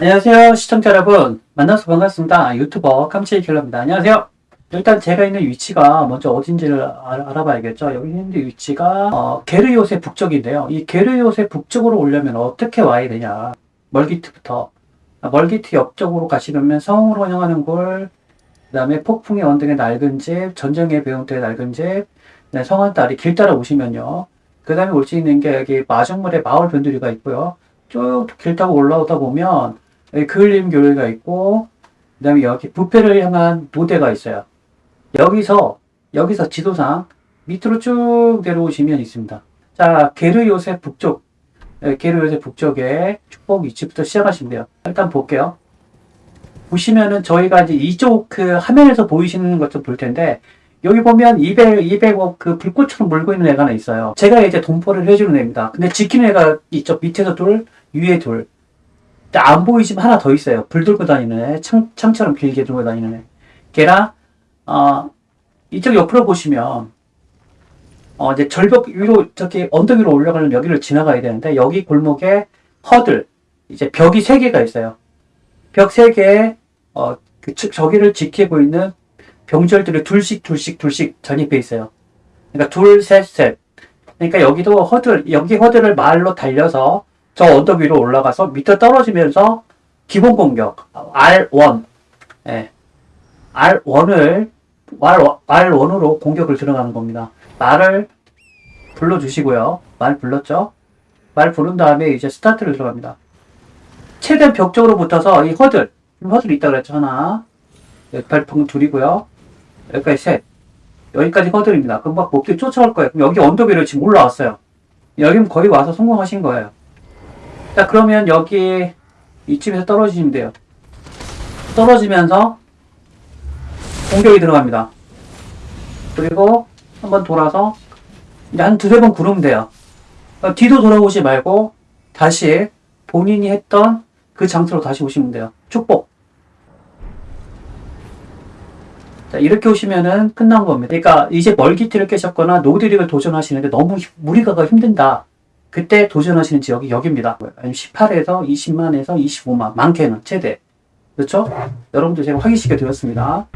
안녕하세요 시청자 여러분. 만나서 반갑습니다. 유튜버 깜찍이 킬러입니다. 안녕하세요. 일단 제가 있는 위치가 먼저 어딘지를 알- 알아봐야겠죠? 여기 있는 위치가 어, 게르요새 북쪽인데요. 이 게르요새 북쪽으로 오려면 어떻게 와야 되냐? 멀기트부터. 아, 멀기트 옆쪽으로 가시려면 성으로 향하는 골 그 다음에 폭풍의 언덕의 낡은 집 전쟁의 배움터의 낡은 집 네, 성안다리 길 따라 오시면요 그 다음에 올 수 있는 게 여기 마중물의 마을 변두리가 있고요 쭉 길 타고 올라오다 보면 그을림 교회가 있고 그 다음에 여기 부패를 향한 노대가 있어요. 여기서 여기서 지도상 밑으로 쭉 내려오시면 있습니다. 자 게르 요셉 북쪽 예, 게르 요셉 북쪽에 축복 위치부터 시작하시면 돼요. 일단 볼게요. 보시면은 저희가 이제 이쪽 그 화면에서 보이시는 것 좀 볼 텐데 여기 보면 200, 200억 그 불꽃처럼 물고 있는 애가 하나 있어요. 제가 이제 동포를 해주는 애입니다. 근데 지키는 애가 이쪽 밑에서 둘, 위에 둘. 근데 안 보이지만 하나 더 있어요. 불 들고 다니는 애, 창, 창처럼 길게 들고 다니는 애. 걔랑, 어, 이쪽 옆으로 보시면, 어, 이제 절벽 위로, 저기 언덕 위로 올라가는 여기를 지나가야 되는데, 여기 골목에 허들, 이제 벽이 세 개가 있어요. 벽세 개에, 어, 그, 측- 저기를 지키고 있는 병절들이 둘씩, 둘씩, 둘씩 전입해 있어요. 그러니까 둘, 셋, 셋. 그러니까 여기도 허들, 여기 허들을 말로 달려서 저 언덕 위로 올라가서 밑에 떨어지면서 기본 공격 R1 예. R1을 R1으로 공격을 들어가는 겁니다. 말을 불러주시고요. 말 불렀죠? 말 부른 다음에 이제 스타트를 들어갑니다. 최대한 벽 쪽으로 붙어서 이 허들 허들 있다 그랬죠 하나 여기까지 방 둘이고요. 여기까지 셋 여기까지 허들입니다. 그럼 막 목들이 쫓아올 거예요. 그럼 여기 언덕 위로 지금 올라왔어요. 여기는 거의 와서 성공하신 거예요. 자, 그러면 여기 이쯤에서 떨어지시면 돼요. 떨어지면서 공격이 들어갑니다. 그리고 한번 돌아서 이제 한 두세 번 구르면 돼요. 어, 뒤도 돌아오지 말고 다시 본인이 했던 그 장소로 다시 오시면 돼요. 축복. 자, 이렇게 오시면은 끝난 겁니다. 그러니까 이제 멀기티를 깨셨거나 노드릭을 도전하시는데 너무 힘- 무리가가 힘든다. 그때 도전하시는 지역이 여기입니다. 18에서 20만에서 25만, 많게는 최대. 그렇죠? 여러분들 제가 확인시켜 드렸습니다.